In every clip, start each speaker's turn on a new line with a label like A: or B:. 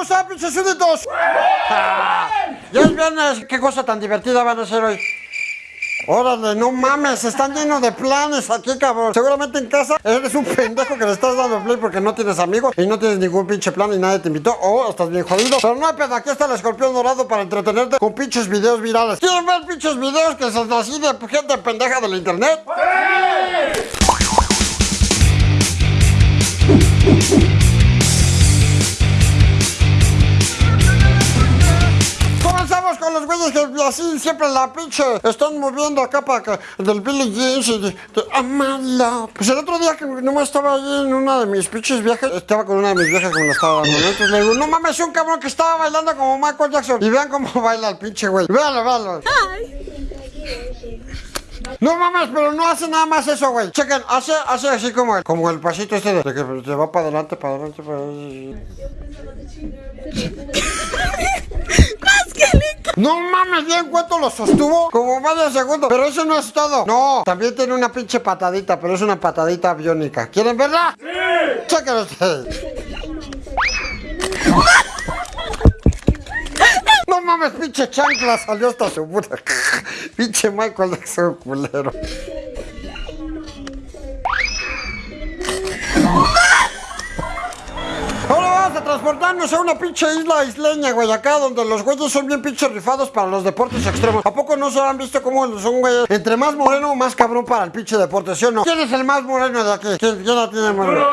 A: ¿Cómo están, pinches súbditos? Ah, ya es viernes. ¿Qué cosa tan divertida van a hacer hoy? Órale, no mames, están llenos de planes aquí, cabrón. Seguramente en casa eres un pendejo que le estás dando play porque no tienes amigos y no tienes ningún pinche plan y nadie te invitó. O estás bien jodido. Pero no hay pedo, aquí está el escorpión dorado para entretenerte con pinches videos virales. ¿Quieren ver pinches videos que son así de gente pendeja del internet? Comenzamos güeyes que así siempre la pinche están moviendo acá para que del Billy Jeans y de, de Amala. Pues el otro día que nomás estaba ahí en una de mis pinches viajes, estaba con una de mis viejas que me la estaba dando. Entonces le digo, no mames, un cabrón que estaba bailando como Michael Jackson. Y vean cómo baila el pinche güey. Véanlo, véanlo. No mames, pero no hace nada más eso, güey. Chequen, hace, hace así como el, como el pasito este de, de que se va para adelante, para adelante, para adelante. No mames, bien cuánto lo sostuvo. Como medio segundo. Pero eso no es todo. No, también tiene una pinche patadita, pero es una patadita biónica. ¿Quieren verla? ¡Sí! Ustedes. No mames, pinche chancla salió hasta su puta. pinche Michael Jackson culero. Vamos a una pinche isla isleña, güey, acá donde los güeyes son bien pinches rifados para los deportes extremos. ¿A poco no se han visto cómo son güeyes? Entre más moreno, más cabrón para el pinche deporte, ¿sí o no? ¿Quién es el más moreno de aquí? ¿Quién, quién la tiene moreno?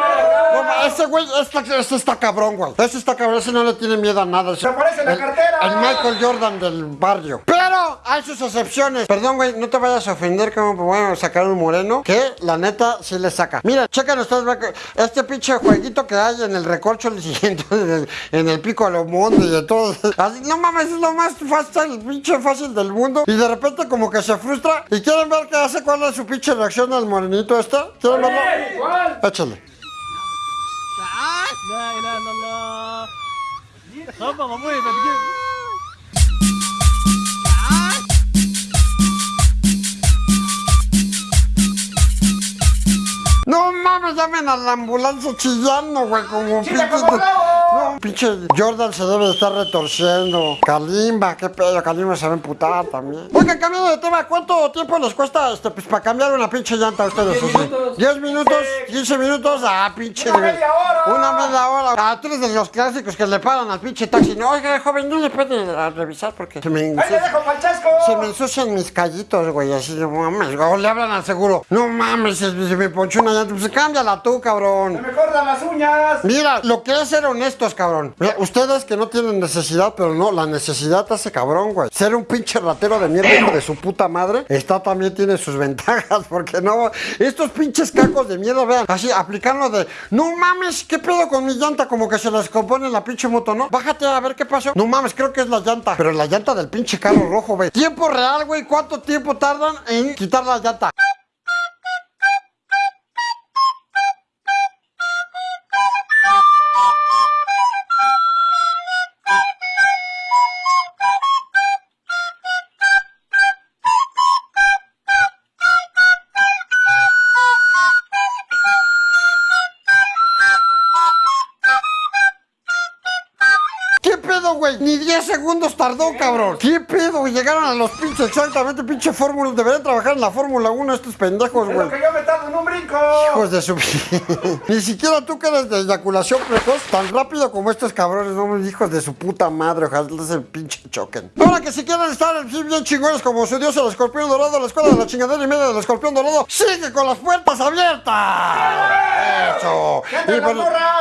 A: Ese güey, este, este está cabrón, güey. Ese está cabrón, ese no le tiene miedo a nada. Se
B: aparece en la cartera.
A: El Michael Jordan del barrio. Pero hay sus excepciones. Perdón, güey, no te vayas a ofender como bueno sacar un moreno que la neta sí le saca. Mira, chequen ustedes ve que este pinche jueguito que hay en el recorcho el siguiente en el, en el pico de los montes y de todo. Así, no mames, es lo más fácil, pinche fácil del mundo. Y de repente como que se frustra. ¿Y quieren ver qué hace? ¿Cuál es su pinche reacción al morenito este? ¿Quieren verlo?
B: igual.
A: Échale.
C: لا اله الا الله خبط ابوي بتجيب
A: No mames, llamen a la ambulancia chillando, güey, como
B: ¡Chilla
A: pinche. No, pinche Jordan se debe de estar retorciendo. Kalimba, qué pedo, Kalimba se va a emputar también. Oigan, cambiando de tema, ¿cuánto tiempo les cuesta este, pues, para cambiar una pinche llanta a ustedes?
B: Diez
A: así?
B: minutos.
A: ¿10 minutos? ¿15 minutos? Ah, pinche.
B: Una media hora.
A: Una media hora. Ah, tú eres de los clásicos que le paran al pinche taxi. No, oiga, joven, no le puede ah, revisar porque se me
B: Ahí le
A: ensucia.
B: dejo.
A: Se me ensucian mis callitos, güey, así no mames, o le hablan al seguro. No mames, se, se me ponchó una llanta, pues cámbiala tú, cabrón.
B: me cortan las uñas.
A: Mira, lo que es ser honestos, cabrón. Ustedes que no tienen necesidad, pero no, la necesidad hace cabrón, güey. Ser un pinche ratero de mierda hijo de su puta madre, está también tiene sus ventajas, porque no, estos pinches cacos de mierda, vean, así, aplicarlo de, no mames, ¿qué pedo con mi llanta? Como que se les compone la pinche moto, ¿no? Bájate a ver qué pasó. No mames, creo que es la llanta, pero la llanta del pinche carro rojo, güey. Tiempo real, güey, ¿cuánto tiempo tardan en quitar la llanta? Ni 10 segundos tardó, cabrón. ¿Qué pedo? Llegaron a los pinches exactamente, pinche fórmula. Deberían trabajar en la Fórmula 1 estos pendejos,
B: Es
A: güey.
B: lo que yo me tardo en un brinco.
A: Hijos de su... Ni siquiera tú que eres de eyaculación precoz, tan rápido como estos cabrones, no, hijos de su puta madre, ojalá se pinche choquen. Ahora que si quieren estar así bien chingones como su dios el escorpión dorado, la escuela de la chingadera y media del escorpión dorado, sigue con las puertas abiertas.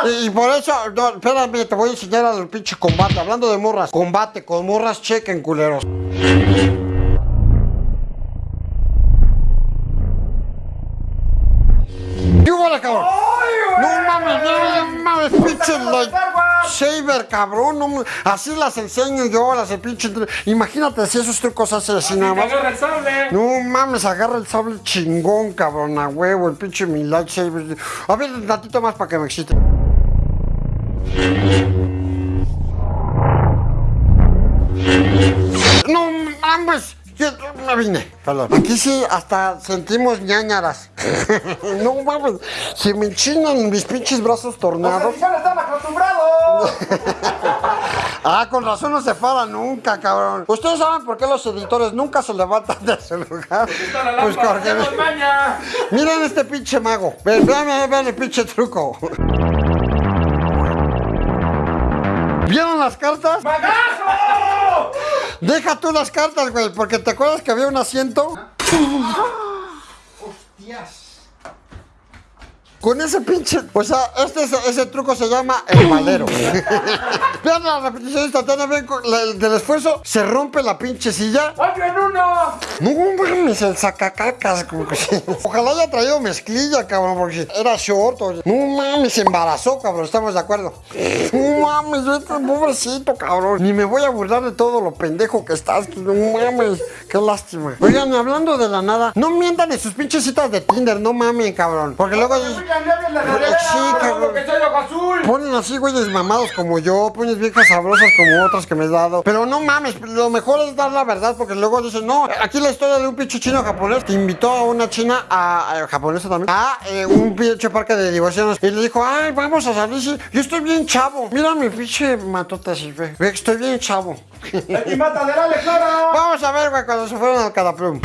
A: Y, y por eso, no, espérame, te voy a enseñar al pinche combate. Hablando de morras, combate con morras, chequen, culeros. ¿Qué hubo, cabrón? No mames, no mames, pinche saber, cabrón. no así las enseño yo, las de pinche. Imagínate si esos trucos hacen así nada más.
B: agarra el sable.
A: No mames, agarra el sable chingón, cabrón, a huevo, el pinche mi lightsaber. A ver, un ratito más para que me excite. No mames, yo me vine. Perdón. Aquí sí, hasta sentimos ñañaras. no mames, se me enchinan mis pinches brazos tornados.
B: Acostumbrados.
A: Ah, con razón no se fala nunca, cabrón. ¿Ustedes saben por qué los editores nunca se levantan de su lugar?
B: La
A: Pues porque... Miren este pinche mago. Ven, vean, vean, vean el pinche truco. ¿Vieron las cartas?
B: ¡Magazo!
A: Deja tú las cartas, güey, porque te acuerdas que había un asiento.
B: Hostias.
A: Con ese pinche. O sea, este, ese truco se llama el valero. Vean la repetición instantánea, ven con la- del esfuerzo. Se rompe la pinche silla.
B: ¡Otro en uno!
A: No mames, el sacacacas. como que sí. Ojalá haya traído mezclilla, cabrón, porque era short. o- No mames, se embarazó, cabrón, estamos de acuerdo. No mames, vete, pobrecito, cabrón. Ni me voy a burlar de todo lo pendejo que estás. No mames, qué lástima. Oigan, hablando de la nada, no mientan en sus pinches citas de Tinder, no mamen, cabrón. Porque luego.
B: Oigan, la regadera,
A: Sí, cabrón.
B: porque soy ojo azul.
A: Ponen así güeyes mamados como yo, pones viejas sabrosas como otras que me he dado. Pero no mames, lo mejor es dar la verdad porque luego dicen, no, aquí la historia de un pinche chino japonés que invitó a una china, a, a- japonesa también, a eh, un pinche parque de divorcianos y le dijo, ay, vamos a salir, sí, yo estoy bien chavo. Mira mi pinche matota así, ve, estoy bien chavo.
B: ¡Es mi matadera, le!
A: Vamos a ver, güey, cuando se fueron al Cadaplum.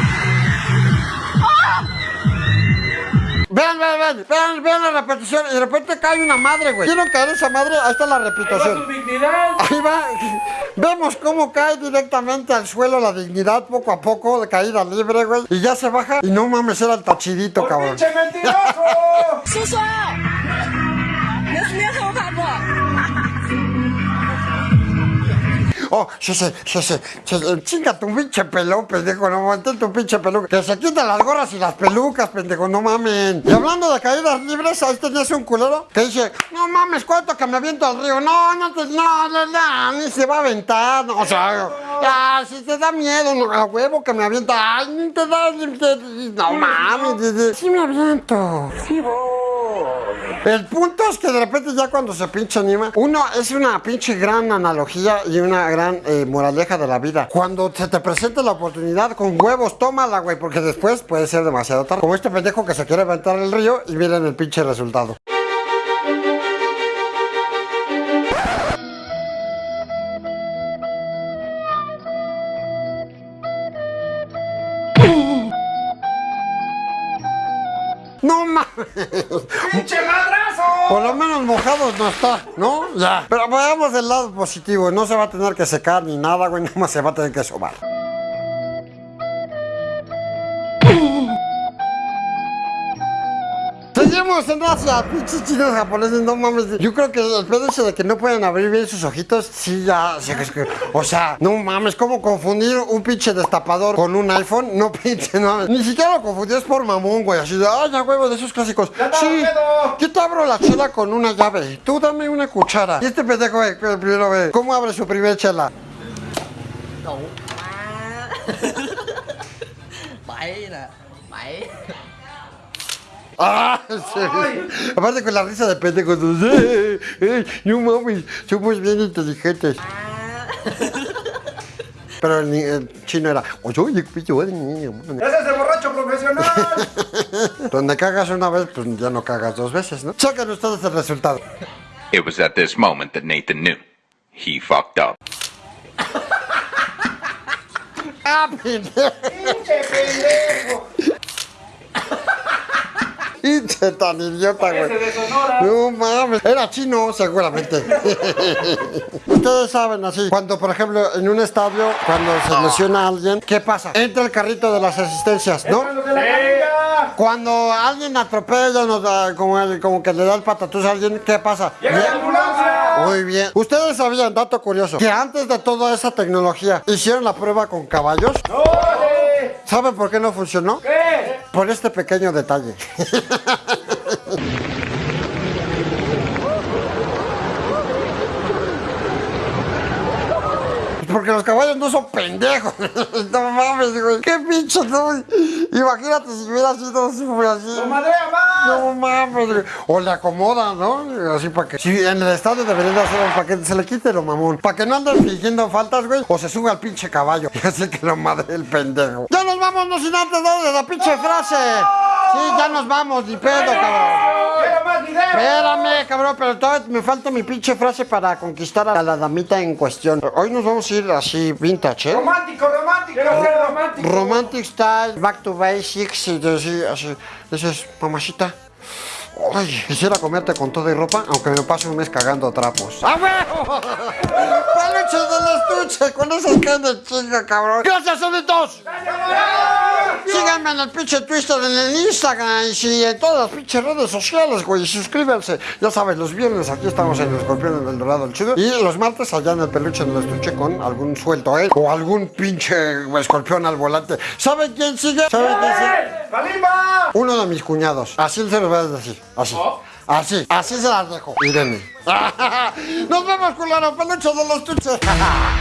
A: Vean, vean, vean, vean, vean la repetición y de repente cae una madre, güey. ¿Quieren caer esa madre? Ahí está la
B: ¡Con
A: repetición.
B: su dignidad!
A: Ahí va. Vemos cómo cae directamente al suelo la dignidad poco a poco, de caída libre, güey. Y ya se baja. Y no mames, era el tachidito,
B: ¡Por
A: cabrón.
B: pinche mentiroso!
A: Oh, sí, sí, sí, sí, sí, Chinga tu pinche pelón, pendejo. No mantén tu pinche peluca. Que se quiten las gorras y las pelucas, pendejo. No mamen. Y hablando de caídas libres, ahí tenías un culero que dice: No mames, cuánto que me aviento al río. No, no te. No, no, no, ni se va a aventar. No, o sea, ya, si te da miedo, no, a huevo que me avienta. Ay, ni te da. te- no mames, sí me aviento. El punto es que de repente ya cuando se pinche anima, uno es una pinche gran analogía y una gran eh, moraleja de la vida. Cuando se te presente la oportunidad con huevos, tómala, güey, porque después puede ser demasiado tarde. Como este pendejo que se quiere aventar el río y miren el pinche resultado. No mames.
B: ¡Pinche madrazo!
A: Por lo menos mojados no está, ¿no? Ya. Pero veamos del lado positivo. No se va a tener que secar ni nada, güey. Nada más se va a tener que sobar. Asia, pinches chinos japoneses, no mames. Yo creo que el pedo ese de que no pueden abrir bien sus ojitos, sí, ya. sí, es que- o sea, no mames, ¿cómo confundir un pinche destapador con un iPhone? No pinche, no mames. Ni siquiera lo confundí, es por mamón, güey. Así de, ay, ya huevo, de esos clásicos. Sí, yo te abro la chela con una llave. Tú dame una cuchara. Y este pendejo, güey, primero ve, ¿cómo abre su primer chela?
D: Bảy nè Bảy
A: Ah, sí. Aparte con la risa de pendejo. Eh, eh, no mames, somos bien inteligentes. Pero el, el chino era, oye, madre, niño, madre".
B: ¡Ese es el borracho profesional!
A: Donde cagas una vez, pues ya no cagas dos veces, ¿no? Chequen ustedes el resultado.
E: It was at this moment that Nathan knew. He fucked up.
A: ¡Ah, pendejo!
B: ¡Pinche
A: tan idiota, güey.
B: de Sonora.
A: No mames, era chino seguramente. Ustedes saben así, cuando por ejemplo en un estadio, cuando se lesiona a alguien, ¿qué pasa? Entra el carrito de las asistencias, ¿no? Cuando alguien atropella, nos da, como, el- como que le da el patatús a alguien, ¿qué pasa?
B: ¡Llega la ambulancia!
A: Muy bien. Ustedes sabían, dato curioso, que antes de toda esa tecnología hicieron la prueba con caballos.
B: ¡Órale!
A: ¿Saben por qué no funcionó?
B: ¿Qué?
A: Por este pequeño detalle. Porque los caballos no son pendejos. No mames, güey. Qué pinche, no. Imagínate si hubiera sido así.
B: ¡Lo madrea más!
A: No mames, güey. O le acomodan, ¿no? Así para que. Si en el estadio deberían de hacerlo para que se le quite lo mamón. Para que no anden fingiendo faltas, güey. O se sube al pinche caballo. Y así que lo madre el pendejo. Ya nos vamos, no sin antes darle la pinche frase. Sí, ya nos vamos, ni pedo, cabrón.
B: ¡Quiero más video!
A: Espérame, cabrón, pero todavía me falta mi pinche frase para conquistar a la damita en cuestión. Hoy nos vamos a ir así vintage, ¿eh?
B: Romántico, romántico. Quiero ser romántico.
A: Romantic style, back to basics y así, así. Dices, mamacita. Ay, quisiera comerte con todo y ropa, aunque me pase un mes cagando trapos. ¡A huevo! ¡Peluches del estuche! Con esas caras de chinga, cabrón. ¡Gracias, solitos! Síganme en el pinche Twitter, en el Instagram y en todas las pinches redes sociales, güey. Suscríbanse. Ya sabes, los viernes aquí estamos en el escorpión en el dorado el chido. Y los martes allá en el peluche en el estuche con algún suelto, ¿eh? O algún pinche escorpión al volante. ¿Saben quién sigue? ¿Saben quién sigue?
B: ¡Kalimba!
A: Uno de mis cuñados. Así se los voy a decir. Así. Así. Así se las dejo. Irene. Nos vemos, culero. Peluche de los tuches.